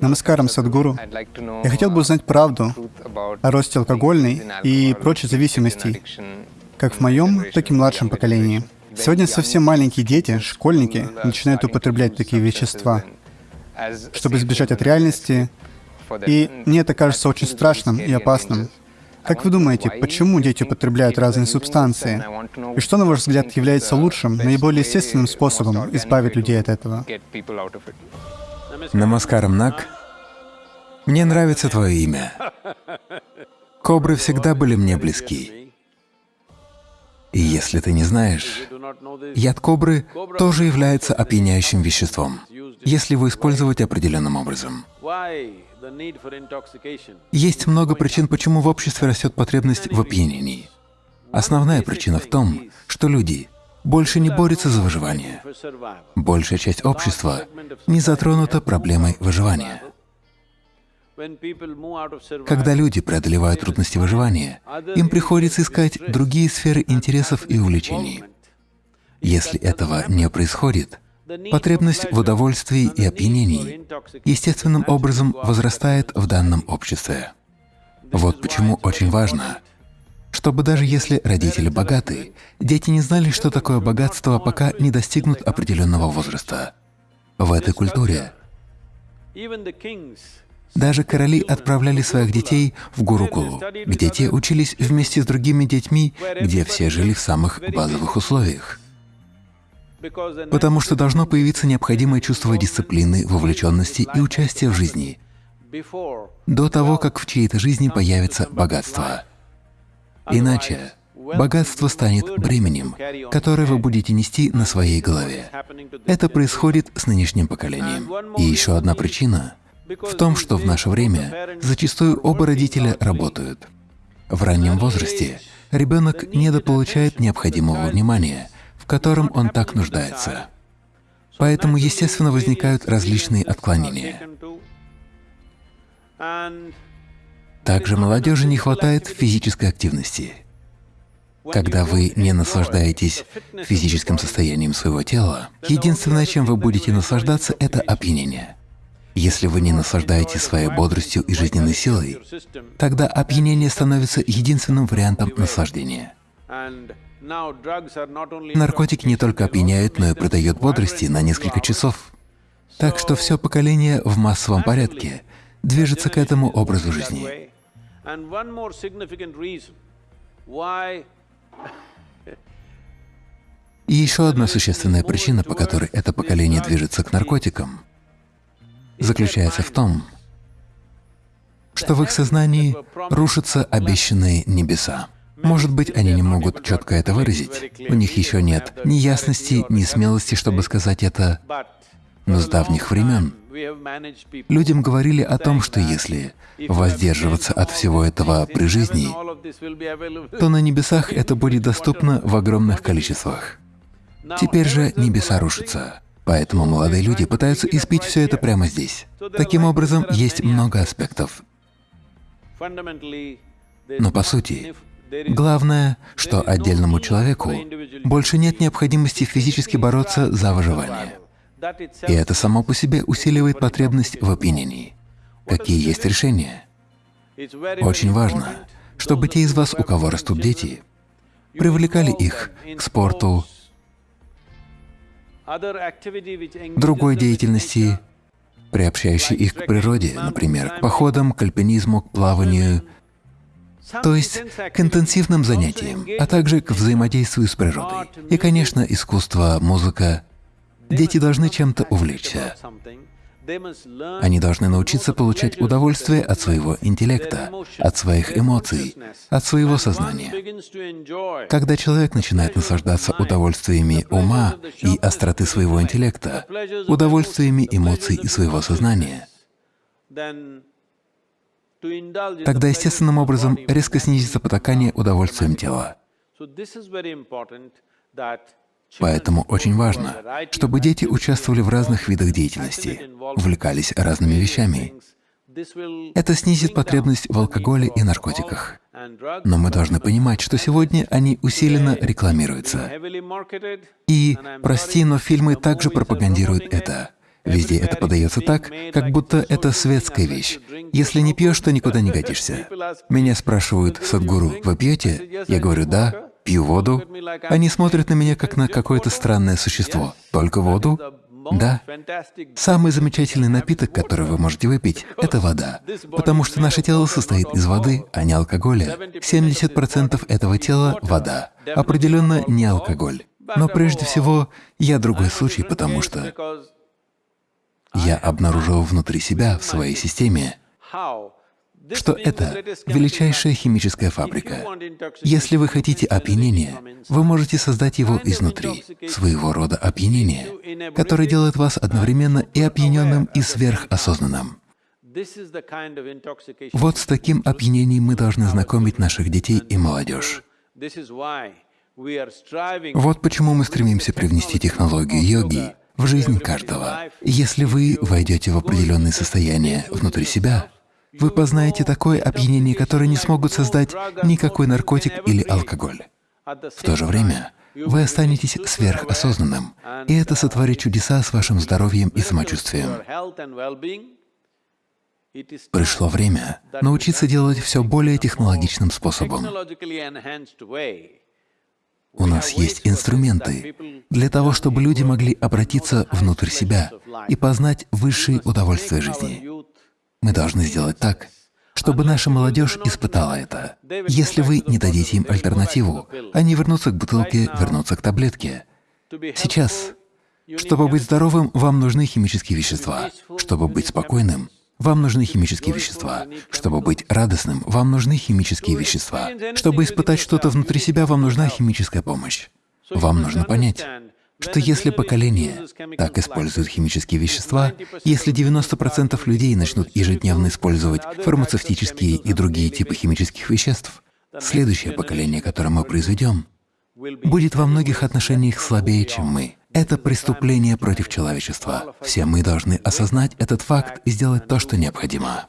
Намаскарам, Садгуру. Я хотел бы узнать правду о росте алкогольной и прочей зависимостей, как в моем, так и младшем поколении. Сегодня совсем маленькие дети, школьники, начинают употреблять такие вещества, чтобы избежать от реальности, и мне это кажется очень страшным и опасным. Как вы думаете, почему дети употребляют разные субстанции? И что, на ваш взгляд, является лучшим, наиболее естественным способом избавить людей от этого? Намаскарам, Нак. Мне нравится твое имя. Кобры всегда были мне близки. И если ты не знаешь, яд кобры тоже является опьяняющим веществом, если его использовать определенным образом. Есть много причин, почему в обществе растет потребность в опьянении. Основная причина в том, что люди больше не борются за выживание. Большая часть общества не затронута проблемой выживания. Когда люди преодолевают трудности выживания, им приходится искать другие сферы интересов и увлечений. Если этого не происходит, потребность в удовольствии и опьянении естественным образом возрастает в данном обществе. Вот почему очень важно чтобы даже если родители богаты, дети не знали, что такое богатство, пока не достигнут определенного возраста. В этой культуре даже короли отправляли своих детей в Гурукулу, где те учились вместе с другими детьми, где все жили в самых базовых условиях. Потому что должно появиться необходимое чувство дисциплины, вовлеченности и участия в жизни. до того, как в чьей-то жизни появится богатство. Иначе богатство станет бременем, которое вы будете нести на своей голове. Это происходит с нынешним поколением. И еще одна причина в том, что в наше время зачастую оба родителя работают. В раннем возрасте ребенок недополучает необходимого внимания, в котором он так нуждается. Поэтому, естественно, возникают различные отклонения. Также молодежи не хватает физической активности. Когда вы не наслаждаетесь физическим состоянием своего тела, единственное, чем вы будете наслаждаться, это опьянение. Если вы не наслаждаетесь своей бодростью и жизненной силой, тогда опьянение становится единственным вариантом наслаждения. Наркотики не только опьяняют, но и придают бодрости на несколько часов. Так что все поколение в массовом порядке движется к этому образу жизни. И еще одна существенная причина, по которой это поколение движется к наркотикам, заключается в том, что в их сознании рушатся обещанные небеса. Может быть, они не могут четко это выразить, у них еще нет ни ясности, ни смелости, чтобы сказать это, но с давних времен людям говорили о том, что если воздерживаться от всего этого при жизни, то на небесах это будет доступно в огромных количествах. Теперь же небеса рушатся, поэтому молодые люди пытаются испить все это прямо здесь. Таким образом, есть много аспектов. Но по сути, главное, что отдельному человеку больше нет необходимости физически бороться за выживание. И это само по себе усиливает потребность в опьянении. Какие есть решения? Очень важно, чтобы те из вас, у кого растут дети, привлекали их к спорту, другой деятельности, приобщающей их к природе, например, к походам, к альпинизму, к плаванию, то есть к интенсивным занятиям, а также к взаимодействию с природой. И, конечно, искусство, музыка Дети должны чем-то увлечься. Они должны научиться получать удовольствие от своего интеллекта, от своих эмоций, от своего сознания. Когда человек начинает наслаждаться удовольствиями ума и остроты своего интеллекта, удовольствиями эмоций и своего сознания, тогда естественным образом резко снизится потакание удовольствием тела. Поэтому очень важно, чтобы дети участвовали в разных видах деятельности, увлекались разными вещами. Это снизит потребность в алкоголе и наркотиках. Но мы должны понимать, что сегодня они усиленно рекламируются. И, прости, но фильмы также пропагандируют это. Везде это подается так, как будто это светская вещь. Если не пьешь, то никуда не годишься. Меня спрашивают, Садгуру, вы пьете? Я говорю, да, пью воду. Они смотрят на меня как на какое-то странное существо. Только воду? Да. Самый замечательный напиток, который вы можете выпить, — это вода, потому что наше тело состоит из воды, а не алкоголя. 70% этого тела — вода, определенно не алкоголь. Но прежде всего, я другой случай, потому что я обнаружил внутри себя, в своей системе, что это величайшая химическая фабрика. Если вы хотите опьянения, вы можете создать его изнутри, своего рода опьянение, которое делает вас одновременно и опьяненным, и сверхосознанным. Вот с таким опьянением мы должны знакомить наших детей и молодежь. Вот почему мы стремимся привнести технологию йоги в жизнь каждого. Если вы войдете в определенное состояние внутри себя, вы познаете такое опьянение, которое не смогут создать никакой наркотик или алкоголь. В то же время вы останетесь сверхосознанным, и это сотворит чудеса с вашим здоровьем и самочувствием. Пришло время научиться делать все более технологичным способом. У нас есть инструменты для того, чтобы люди могли обратиться внутрь себя и познать высшие удовольствия жизни. Мы должны сделать так, чтобы наша молодежь испытала это. Если вы не дадите им альтернативу, они вернутся к бутылке, вернутся к таблетке. Сейчас, чтобы быть здоровым, вам нужны химические вещества. Чтобы быть спокойным, вам нужны химические вещества. Чтобы быть радостным, вам нужны химические вещества. Чтобы испытать что-то внутри себя, вам нужна химическая помощь. Вам нужно понять, что если поколение так использует химические вещества, если 90% людей начнут ежедневно использовать фармацевтические и другие типы химических веществ, следующее поколение, которое мы произведем, будет во многих отношениях слабее, чем мы. Это преступление против человечества. Все мы должны осознать этот факт и сделать то, что необходимо.